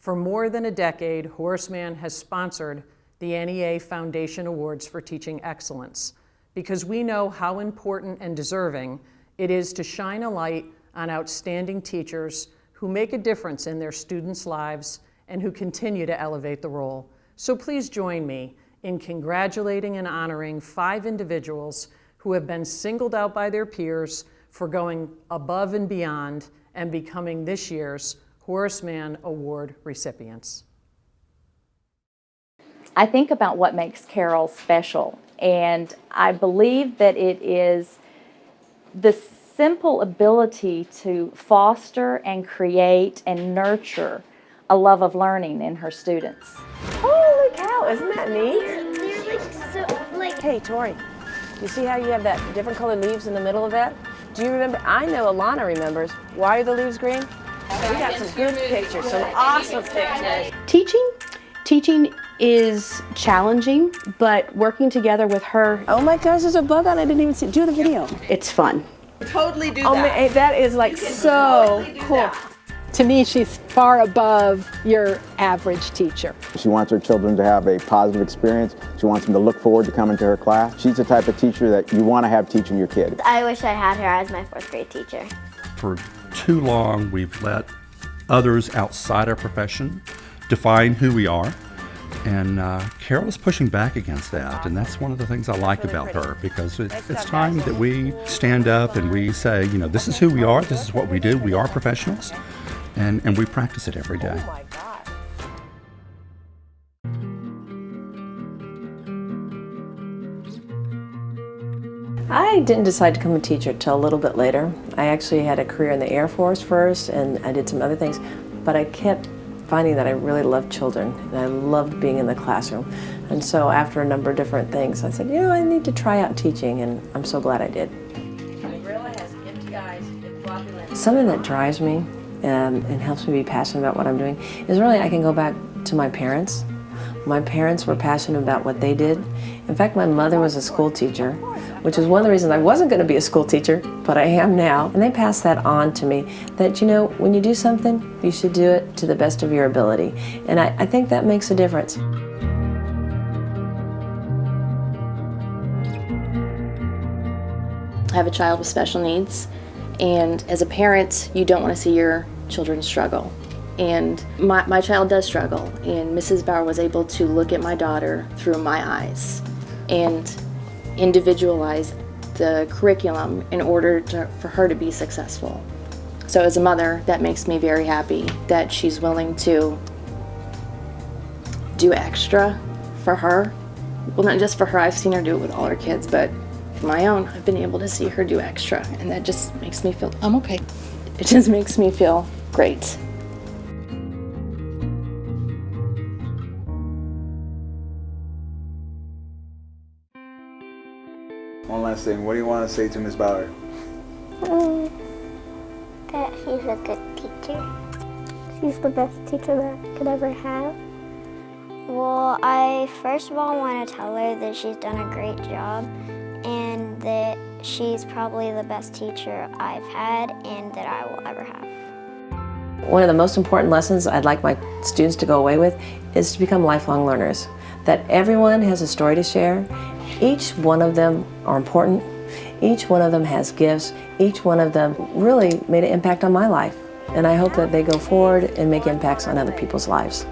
For more than a decade, Horace Mann has sponsored the NEA Foundation Awards for Teaching Excellence because we know how important and deserving it is to shine a light on outstanding teachers who make a difference in their students' lives and who continue to elevate the role. So please join me in congratulating and honoring five individuals who have been singled out by their peers for going above and beyond and becoming this year's Horace Mann Award recipients. I think about what makes Carol special, and I believe that it is the simple ability to foster and create and nurture a love of learning in her students. Oh, Holy cow, isn't that neat? They're like so, Hey, Tori, you see how you have that different colored leaves in the middle of that? Do you remember? I know Alana remembers. Why are the leaves green? We got some good pictures, some awesome pictures. Teaching, teaching is challenging, but working together with her, Oh my gosh, there's a bug on it. I didn't even see. Do the video. it's fun. Totally do Oh that. man, eh, that is like so cool. To me, she's far above your average teacher. She wants her children to have a positive experience. She wants them to look forward to coming to her class. She's the type of teacher that you want to have teaching your kid. I wish I had her as my fourth grade teacher. For too long, we've let others outside our profession define who we are. And uh, Carol is pushing back against that, and that's one of the things I like about her because it, it's time that we stand up and we say, you know, this is who we are, this is what we do, we are professionals, and, and we practice it every day. I didn't decide to become a teacher till a little bit later. I actually had a career in the Air Force first and I did some other things, but I kept finding that I really loved children and I loved being in the classroom. And so after a number of different things, I said, you know, I need to try out teaching and I'm so glad I did. Something that drives me um, and helps me be passionate about what I'm doing is really I can go back to my parents. My parents were passionate about what they did. In fact, my mother was a school teacher, which is one of the reasons I wasn't going to be a school teacher, but I am now. And they passed that on to me, that, you know, when you do something, you should do it to the best of your ability. And I, I think that makes a difference. I have a child with special needs, and as a parent, you don't want to see your children struggle. And my, my child does struggle, and Mrs. Bauer was able to look at my daughter through my eyes and individualize the curriculum in order to, for her to be successful. So as a mother, that makes me very happy that she's willing to do extra for her. Well, not just for her, I've seen her do it with all her kids, but for my own, I've been able to see her do extra, and that just makes me feel, I'm okay. It just makes me feel great. One last thing. What do you want to say to Ms. Bauer? Mm, that she's a good teacher. She's the best teacher that I could ever have. Well, I first of all want to tell her that she's done a great job and that she's probably the best teacher I've had and that I will ever have. One of the most important lessons I'd like my students to go away with is to become lifelong learners. That everyone has a story to share. Each one of them are important. Each one of them has gifts. Each one of them really made an impact on my life. And I hope that they go forward and make impacts on other people's lives.